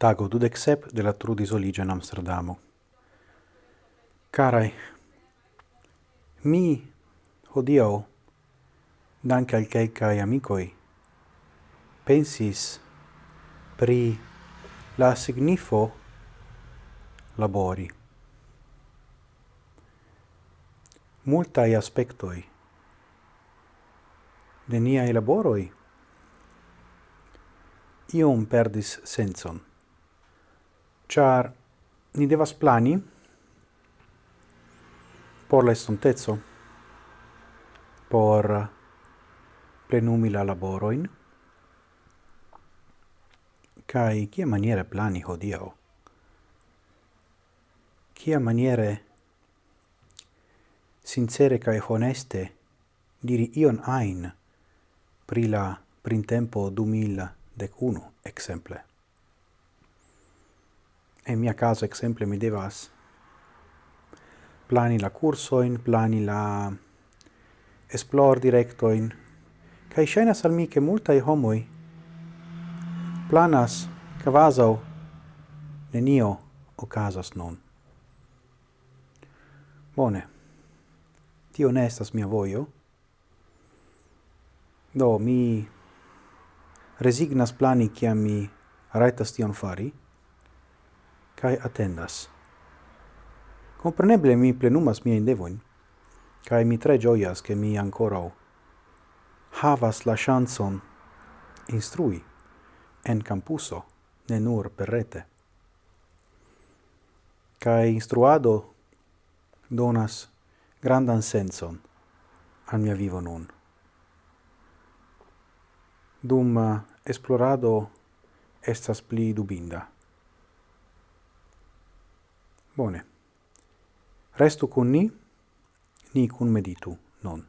tago dudec sep de la trudis olige in Amsterdamo. Carai, mi hodio, dank al calcae amicoi, pensis pri la signifo labori. Multai aspectoi de niai laboroi iom perdis senson char ni devas plani por la estontezo por plenumi la laboroin, kai kia maniere plani hodio kia maniere sincere kai honeste diri ion ein pri la printempo 2011 exemple e in mia caso exemple mi devas plani la cursoin, plani la esplor directoin, kai shena sal mi che i homoi planas cavasau nenio ocasas non. Bone, ti onestas mia voio, do mi resignas plani ciam mi Raitas tion fari, cae attendas. Compreneble mi plenumas mia indevoin, cae mi tre gioias che mi ancorau havas la chanson instrui en campuso, ne nur per rete. Cae instruado donas grandan senson al mia vivo nun. Dum eh, esplorado estas pli dubinda. Bone. Restu cun ni, ni cun meditu non.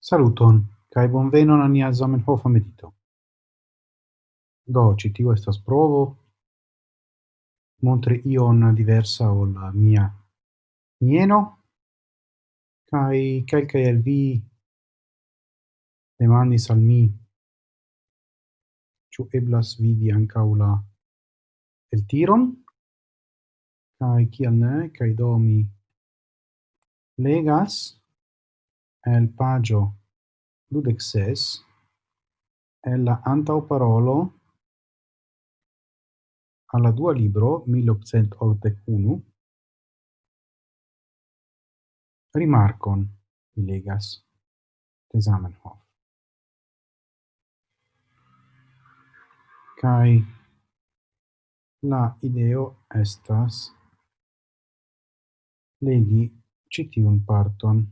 Saluton, cae bonvenon a nia Zamenhofa medito. Do, citiu estas provo, montri ion diversa ol mia mieno, Kai kelkaj el vi demandis al mi ĉu eblas vidi ankaŭ la eltiron? Kai kiel ne kai do mi legas el pagio dudek ses el la antaŭparolo alla dua libro 1881 rimarcon mi legas de Zamenhof. Kai la ideo estas legi citiun parton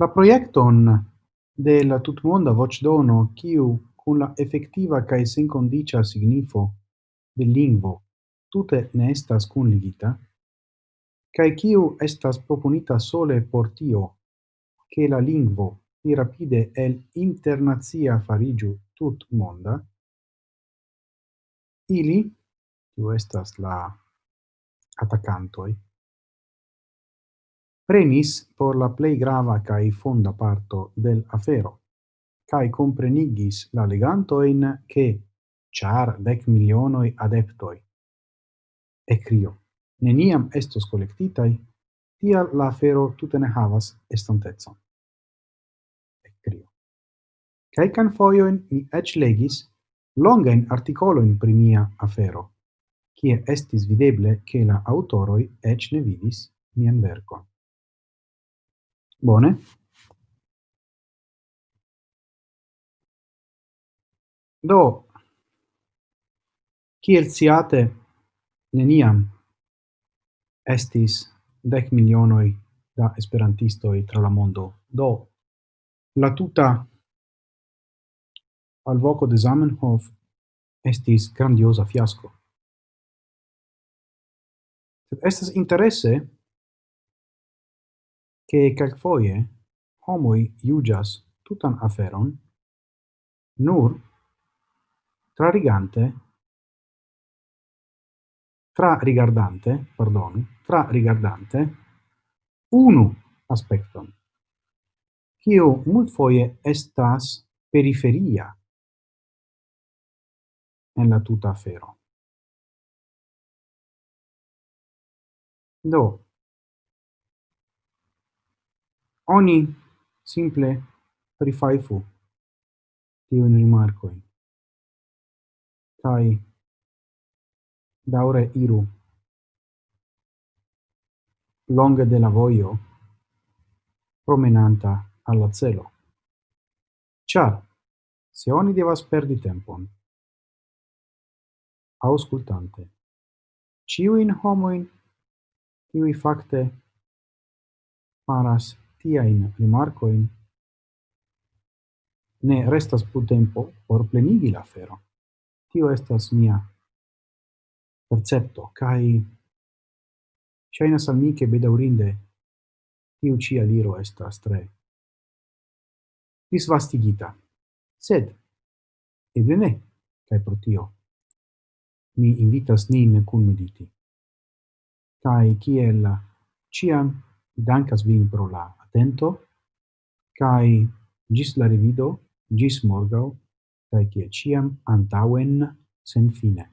La proiecton de la tutmonda dono kiu kun la effettiva cae sen condicia signifo de lingvo tute ne estas kunligita, cae ciu estas proponita sole por tio, che la lingvo pli rapide el internazia farigiu tut monda, ili, tu estas la atacantoi, premis por la plei grava cae fonda parto del afero cae comprenigis la legantoin che char dec milionoi adeptoi. E crio, neniam estos collectitai, tia la afero tute ne havas e crio Kelkan foioin mi ec legis longain articoloin pri mia afero, cie estis videble che la autoroi ec ne vidis mian verkon. Bone, Do, kiel sciate, neniam estis dec milionoi da esperantistoi tra la mondo. Do, la tuta alvoco de Zamenhof estis grandiosa fiasco. Sed estes interesse che calfoie homoi iugias tutan aferon nur tra rigante tra rigardante, pardon, tra rigardante unu aspekton, kio multfoje estas periferia en la tuta afero. Do, oni simple prifaifu tiun rimarcoin kai daure iru longe de la voio promenanta alla celo. Ĉar se oni devas perdi tempon auscultante ciuin homoin qui facte faras tiain rimarcoin ne restas pu tempo por plenigi la fero. Tio estas mia percepto, kai Shainas al mi che bedaurinde tiu ci aliro estas tre disvastigita. Sed, eble ne, kai pro tio, mi invitas nin cun mediti. kai kiel ciam dankas vin pro la atento kai gis la revido, gis morgau, kaj kiel antauen sen fine.